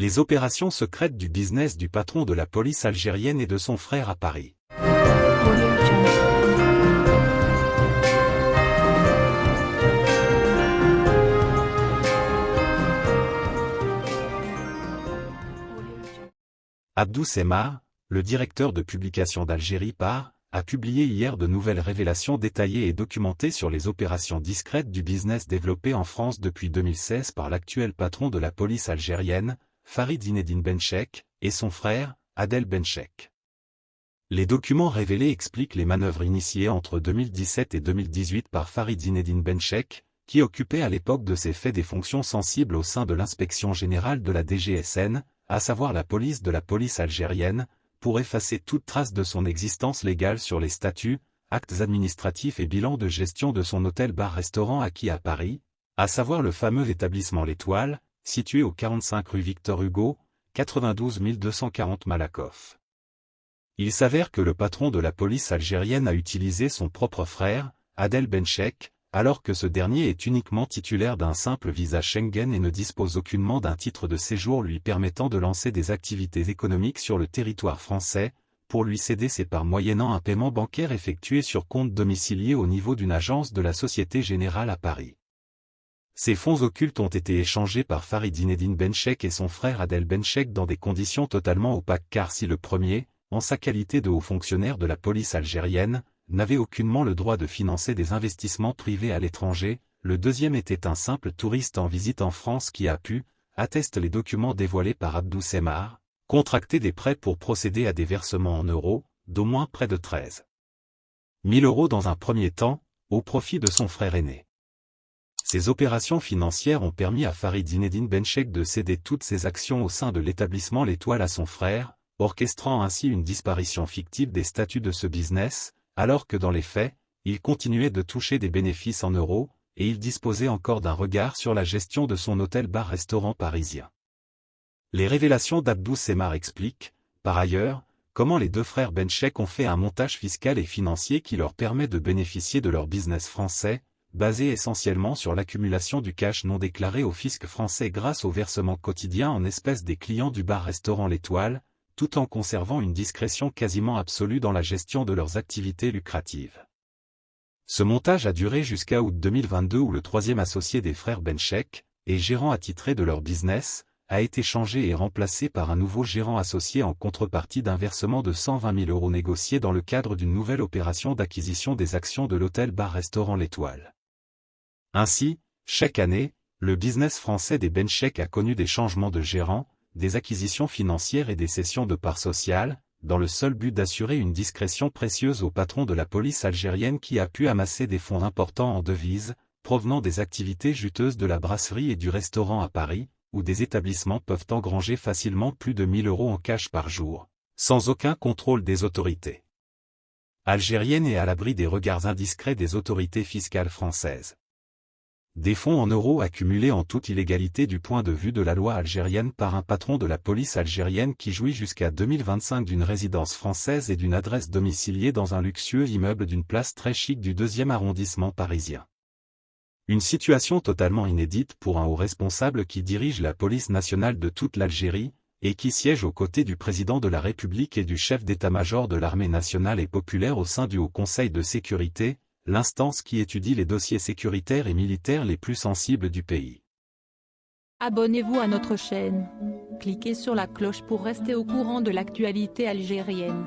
Les opérations secrètes du business du patron de la police algérienne et de son frère à Paris. Abdou Semar, le directeur de publication d'Algérie par, a publié hier de nouvelles révélations détaillées et documentées sur les opérations discrètes du business développé en France depuis 2016 par l'actuel patron de la police algérienne, Farid Zinedine Benchek, et son frère, Adel Benchek. Les documents révélés expliquent les manœuvres initiées entre 2017 et 2018 par Farid Zinedine Benchek, qui occupait à l'époque de ces faits des fonctions sensibles au sein de l'inspection générale de la DGSN, à savoir la police de la police algérienne, pour effacer toute trace de son existence légale sur les statuts, actes administratifs et bilans de gestion de son hôtel-bar-restaurant acquis à Paris, à savoir le fameux établissement L'Étoile, situé au 45 rue Victor Hugo, 92 240 Malakoff. Il s'avère que le patron de la police algérienne a utilisé son propre frère, Adel Benchek, alors que ce dernier est uniquement titulaire d'un simple visa Schengen et ne dispose aucunement d'un titre de séjour lui permettant de lancer des activités économiques sur le territoire français, pour lui céder ses parts moyennant un paiement bancaire effectué sur compte domicilié au niveau d'une agence de la Société Générale à Paris. Ces fonds occultes ont été échangés par Farid Benchek et son frère Adel Benchek dans des conditions totalement opaques car si le premier, en sa qualité de haut fonctionnaire de la police algérienne, n'avait aucunement le droit de financer des investissements privés à l'étranger, le deuxième était un simple touriste en visite en France qui a pu, attestent les documents dévoilés par Abdou Semar, contracter des prêts pour procéder à des versements en euros, d'au moins près de 13 000 euros dans un premier temps, au profit de son frère aîné. Ces opérations financières ont permis à Farid Zinedine Benchek de céder toutes ses actions au sein de l'établissement L'Étoile à son frère, orchestrant ainsi une disparition fictive des statuts de ce business, alors que dans les faits, il continuait de toucher des bénéfices en euros, et il disposait encore d'un regard sur la gestion de son hôtel-bar-restaurant parisien. Les révélations d'Abdou Semar expliquent, par ailleurs, comment les deux frères Benchek ont fait un montage fiscal et financier qui leur permet de bénéficier de leur business français, basé essentiellement sur l'accumulation du cash non déclaré au fisc français grâce au versement quotidien en espèces des clients du bar-restaurant L'Étoile, tout en conservant une discrétion quasiment absolue dans la gestion de leurs activités lucratives. Ce montage a duré jusqu'à août 2022 où le troisième associé des frères Benchek, et gérant attitré de leur business, a été changé et remplacé par un nouveau gérant associé en contrepartie d'un versement de 120 000 euros négocié dans le cadre d'une nouvelle opération d'acquisition des actions de l'hôtel-bar-restaurant L'Étoile. Ainsi, chaque année, le business français des Benchek a connu des changements de gérant, des acquisitions financières et des cessions de parts sociales, dans le seul but d'assurer une discrétion précieuse au patron de la police algérienne qui a pu amasser des fonds importants en devises, provenant des activités juteuses de la brasserie et du restaurant à Paris, où des établissements peuvent engranger facilement plus de 1000 euros en cash par jour, sans aucun contrôle des autorités algériennes et à l'abri des regards indiscrets des autorités fiscales françaises des fonds en euros accumulés en toute illégalité du point de vue de la loi algérienne par un patron de la police algérienne qui jouit jusqu'à 2025 d'une résidence française et d'une adresse domiciliée dans un luxueux immeuble d'une place très chic du deuxième arrondissement parisien. Une situation totalement inédite pour un haut responsable qui dirige la police nationale de toute l'Algérie, et qui siège aux côtés du président de la République et du chef d'état-major de l'armée nationale et populaire au sein du Haut Conseil de sécurité, l'instance qui étudie les dossiers sécuritaires et militaires les plus sensibles du pays. Abonnez-vous à notre chaîne. Cliquez sur la cloche pour rester au courant de l'actualité algérienne.